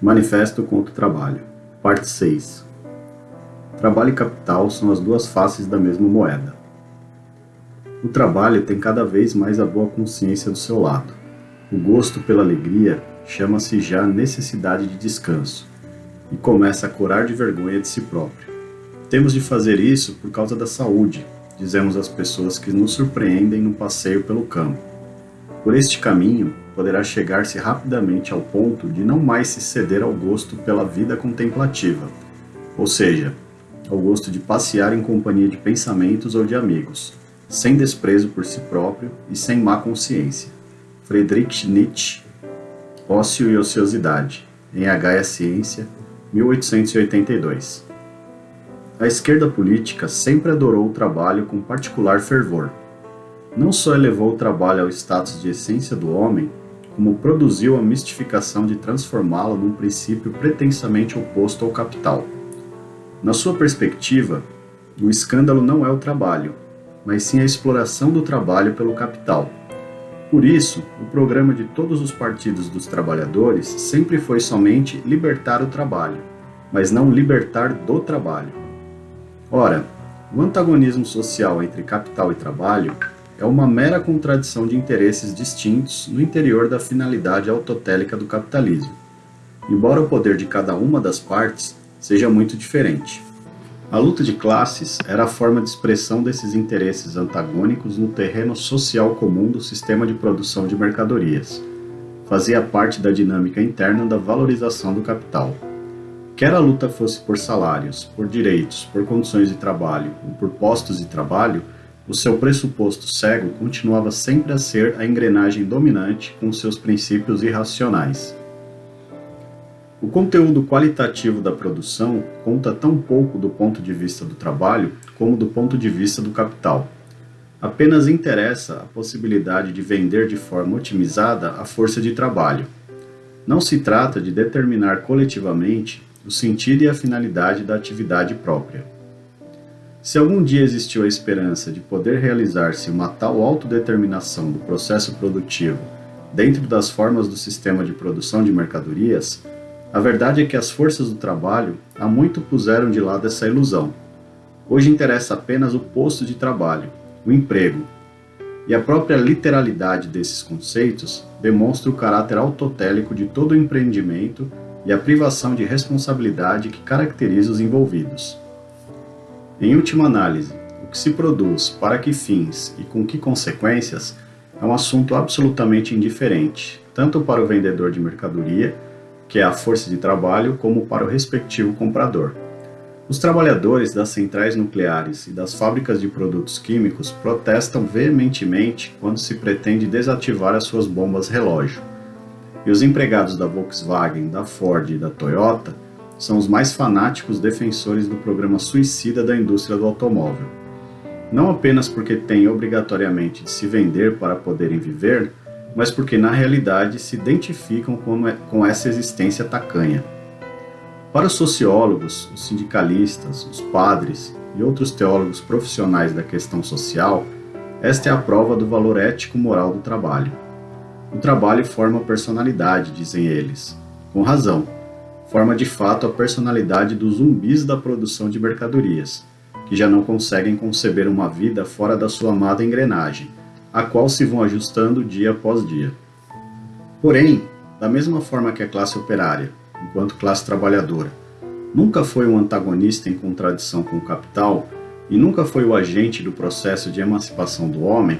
Manifesto contra o Trabalho, Parte 6 Trabalho e capital são as duas faces da mesma moeda. O trabalho tem cada vez mais a boa consciência do seu lado. O gosto pela alegria chama-se já necessidade de descanso e começa a curar de vergonha de si próprio. Temos de fazer isso por causa da saúde, dizemos às pessoas que nos surpreendem no passeio pelo campo. Por este caminho, poderá chegar-se rapidamente ao ponto de não mais se ceder ao gosto pela vida contemplativa, ou seja, ao gosto de passear em companhia de pensamentos ou de amigos, sem desprezo por si próprio e sem má consciência. Friedrich Nietzsche, Ócio e Ociosidade, em H é Ciência, 1882. A esquerda política sempre adorou o trabalho com particular fervor. Não só elevou o trabalho ao status de essência do homem, como produziu a mistificação de transformá-lo num princípio pretensamente oposto ao capital. Na sua perspectiva, o escândalo não é o trabalho, mas sim a exploração do trabalho pelo capital. Por isso, o programa de todos os partidos dos trabalhadores sempre foi somente libertar o trabalho, mas não libertar do trabalho. Ora, o antagonismo social entre capital e trabalho é uma mera contradição de interesses distintos no interior da finalidade autotélica do capitalismo, embora o poder de cada uma das partes seja muito diferente. A luta de classes era a forma de expressão desses interesses antagônicos no terreno social comum do sistema de produção de mercadorias. Fazia parte da dinâmica interna da valorização do capital. Quer a luta fosse por salários, por direitos, por condições de trabalho ou por postos de trabalho, o seu pressuposto cego continuava sempre a ser a engrenagem dominante com seus princípios irracionais. O conteúdo qualitativo da produção conta tão pouco do ponto de vista do trabalho como do ponto de vista do capital. Apenas interessa a possibilidade de vender de forma otimizada a força de trabalho. Não se trata de determinar coletivamente o sentido e a finalidade da atividade própria. Se algum dia existiu a esperança de poder realizar-se uma tal autodeterminação do processo produtivo dentro das formas do sistema de produção de mercadorias, a verdade é que as forças do trabalho há muito puseram de lado essa ilusão. Hoje interessa apenas o posto de trabalho, o emprego, e a própria literalidade desses conceitos demonstra o caráter autotélico de todo o empreendimento e a privação de responsabilidade que caracteriza os envolvidos. Em última análise, o que se produz, para que fins e com que consequências é um assunto absolutamente indiferente, tanto para o vendedor de mercadoria, que é a força de trabalho, como para o respectivo comprador. Os trabalhadores das centrais nucleares e das fábricas de produtos químicos protestam veementemente quando se pretende desativar as suas bombas relógio. E os empregados da Volkswagen, da Ford e da Toyota são os mais fanáticos defensores do programa suicida da indústria do automóvel. Não apenas porque têm obrigatoriamente de se vender para poderem viver, mas porque na realidade se identificam com, essa existência tacanha. Para os sociólogos, os sindicalistas, os padres e outros teólogos profissionais da questão social, esta é a prova do valor ético-moral do trabalho. O trabalho forma personalidade, dizem eles, com razão forma de fato a personalidade dos zumbis da produção de mercadorias, que já não conseguem conceber uma vida fora da sua amada engrenagem, a qual se vão ajustando dia após dia. Porém, da mesma forma que a classe operária, enquanto classe trabalhadora, nunca foi um antagonista em contradição com o capital e nunca foi o agente do processo de emancipação do homem,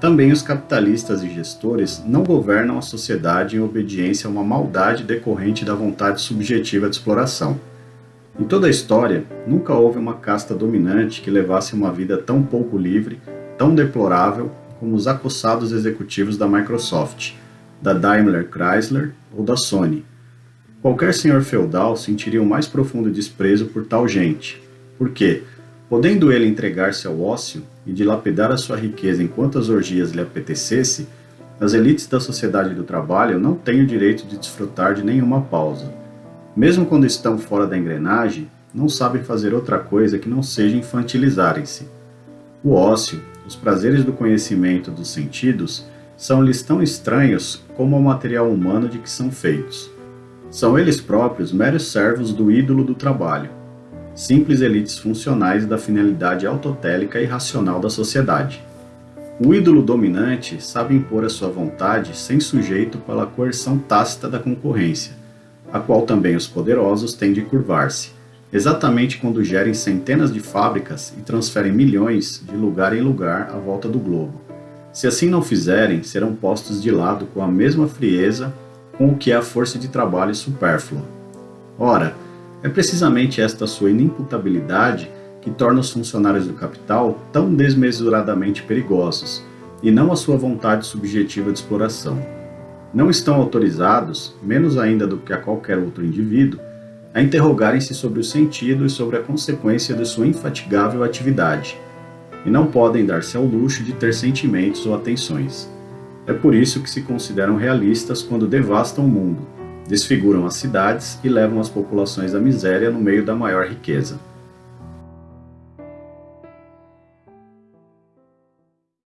também os capitalistas e gestores não governam a sociedade em obediência a uma maldade decorrente da vontade subjetiva de exploração. Em toda a história, nunca houve uma casta dominante que levasse uma vida tão pouco livre, tão deplorável como os acossados executivos da Microsoft, da Daimler Chrysler ou da Sony. Qualquer senhor feudal sentiria o mais profundo desprezo por tal gente, porque, podendo ele entregar-se ao ócio, e dilapidar a sua riqueza enquanto as orgias lhe apetecesse, as elites da sociedade do trabalho não têm o direito de desfrutar de nenhuma pausa. Mesmo quando estão fora da engrenagem, não sabem fazer outra coisa que não seja infantilizarem-se. O ócio, os prazeres do conhecimento dos sentidos, são-lhes tão estranhos como o material humano de que são feitos. São eles próprios meros servos do ídolo do trabalho, simples elites funcionais da finalidade autotélica e racional da sociedade. O ídolo dominante sabe impor a sua vontade sem sujeito pela coerção tácita da concorrência, a qual também os poderosos têm de curvar-se, exatamente quando gerem centenas de fábricas e transferem milhões de lugar em lugar à volta do globo. Se assim não fizerem, serão postos de lado com a mesma frieza com o que é a força de trabalho supérflua. Ora, é precisamente esta sua inimputabilidade que torna os funcionários do capital tão desmesuradamente perigosos, e não a sua vontade subjetiva de exploração. Não estão autorizados, menos ainda do que a qualquer outro indivíduo, a interrogarem-se sobre o sentido e sobre a consequência de sua infatigável atividade, e não podem dar-se ao luxo de ter sentimentos ou atenções. É por isso que se consideram realistas quando devastam o mundo, desfiguram as cidades e levam as populações à miséria no meio da maior riqueza.